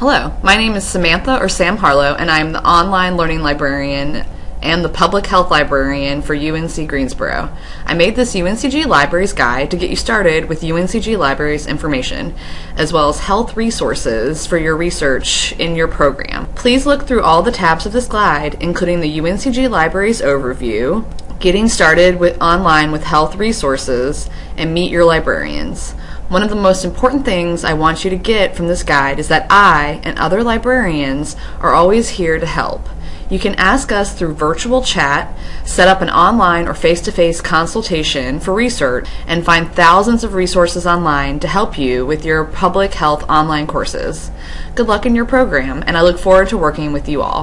Hello, my name is Samantha or Sam Harlow, and I'm the online learning librarian and the public health librarian for UNC Greensboro. I made this UNCG Libraries Guide to get you started with UNCG Libraries information, as well as health resources for your research in your program. Please look through all the tabs of this guide, including the UNCG Libraries Overview, Getting Started with Online with Health Resources, and Meet Your Librarians. One of the most important things I want you to get from this guide is that I and other librarians are always here to help. You can ask us through virtual chat, set up an online or face-to-face consultation for research, and find thousands of resources online to help you with your public health online courses. Good luck in your program, and I look forward to working with you all.